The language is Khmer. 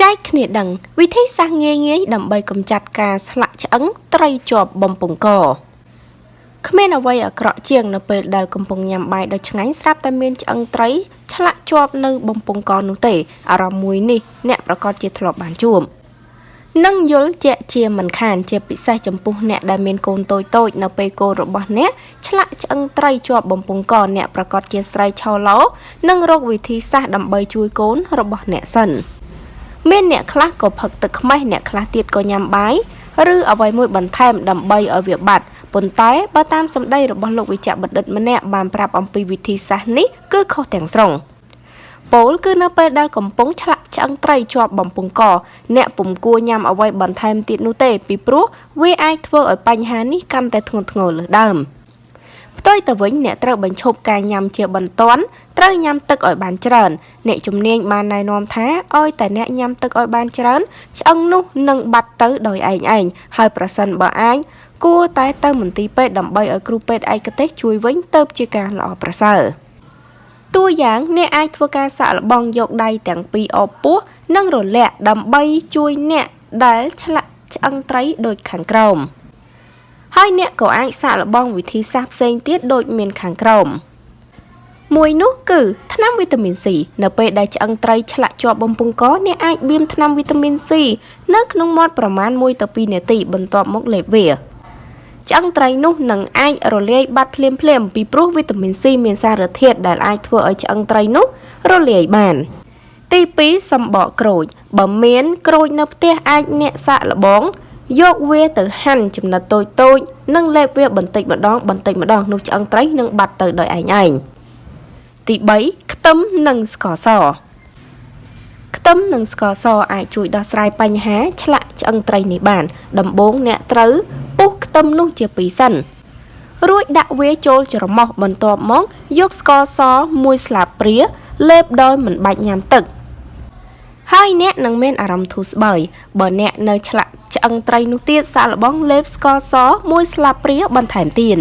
ចែកគ្នាដឹងវិធីសាស្ត្រងាយងាយដើម្បីកម្ចាត់ការស្លាក់ឆ្អឹងត្រីជាប់បំពង់កគ្មានអ្វីអាក្រក់ជាងនៅពេលដែលកំពុងញ៉ាំបាយដ៏ឆ្ងាញ់ស្រាប់តែមានឆ្អឹងត្រីឆ្លាក់ជាប់នៅបំពង់កនោះទេអារម្មណ៍មួយនេះអ្នកប្រកាសជាធ្លាប់បានជួបនឹងយល់ជាក់ជាមិនខានជាពិសេសចំពោះអ្នកដែលមានកូនតូចតូចនៅពេលកូនរបស់អ្នកឆ្លាក់ឆ្អឹងត្រីជាប់បំពង់កអ្នកប្រកាសជាស្រីឆោឡូនិងរកវិធីសាស្ត្រដើម្បីជួយកូនរបស់អ្នកសិន មានអ្នកខ្លះក៏ផឹកទឹកខ្មេះអ្នកខ្លះទៀតក៏ញ៉ាំបាយឬអ្វីមួយបន្ថែមដើម្បីឲ្យវាបាត់ប៉ុន្តែបើតាមសម្ដីរបស់លោកវិជ្ជបណ្ឌិតម្នាក់បានប្រាប់អំពីវិធីសាស្ត្រនេះគឺខុសទាំងស្រុងពោលគឺនៅពេលដែលកំពុងឆ្លាក់ឆ្អឹងត្រីជាប់បំពង់ក អ្នកពុំគួរញ៉ាំអ្វីបន្ថែមទៀតនោះទេពីព្រោះវាអាចធ្វើឲ្យបញ្ហានេះកាន់តែធ្ងន់ធ្ងរលើសដើម ផ្ទុយទៅវិញអ្នកត្រូវបញ្ឈប់ការញ៉ាំជាបន្ទាន់ត្រូវញ៉ាំទឹកឲ្យបានច្រើន អ្នកជំនាញបានណែនាំថាឲ្យតែអ្នកញ៉ាំទឹកឲ្យបានច្រើនឆ្អឹងនោះនឹងបាត់ទៅដោយឯងឯងហើយប្រសិនបើអាចគួរតែទៅមន្ទីរពេទ្យដើម្បីឲ្យគ្រូពេទ្យឯកទេសជួយវិញទៅជាការល្អប្រសើរតួយ៉ាងអ្នកអាចធ្វើការសាកល្បងយកដៃទាំងពីរអបពោះនិងរលាក់ដើម្បីជួយអ្នកដែលឆ្លាក់ឆ្អឹងត្រីដូចខាងក្រោម ហើយអ្នកក៏អាចសាកល្បងវិធីសាស្ត្រផ្សេងទៀតដូចមានខាងក្រោមមួយនោះគឺថ្នាំវីតាមីន C នៅពេលដែលឆ្អឹងត្រីឆ្លាក់ជាប់បំពង់កអ្នកអាចបៀមថ្នាំវីតាមីន C នៅក្នុងមាត់ប្រមាណ1ទៅ2នាទីបន្ទាប់មកលេបវាឆ្អឹងត្រីនោះនឹងអាចរលាយបាត់ភ្លាមភ្លាមពីព្រោះវីតាមីន C មានសារធាតុដែលអាចធ្វើឲ្យឆ្អឹងត្រីនោះរលាយបាន ទី2សំបកក្រូចបើមានក្រូចនៅផ្ទះអាចអ្នកសាកល្បង យកវាទៅហាន់ចំណិតតូចតូចនិងលេបវាបន្តិចម្ដងបន្តិចម្ដងនោះឆ្អឹងត្រីនឹងបាត់ទៅដោយឯងឯងទី3ខ្ទឹមនិងស្ករសខ្ទឹមនិងស្ករសអាចជួយដោះស្រាយបញ្ហាឆ្លាក់ឆ្អឹងត្រីនេះបាន ដំបូងអ្នកត្រូវពុះខ្ទឹមនោះជាពីរសិនរួចដាក់វាចូលច្រមុះបន្ទាប់មកយកស្ករសមួយស្លាបព្រាលេបដោយមិនបាច់ញ៉ាំទឹកហើយអ្នកនឹងមានអារម្មណ៍ធូរស្បើយបើអ្នកនៅឆ្លាក់ ឆ្អឹងត្រីនោះទៀតសាកល្បងលេបស្ករសមួយស្លាបព្រាបន្ថែមទៀត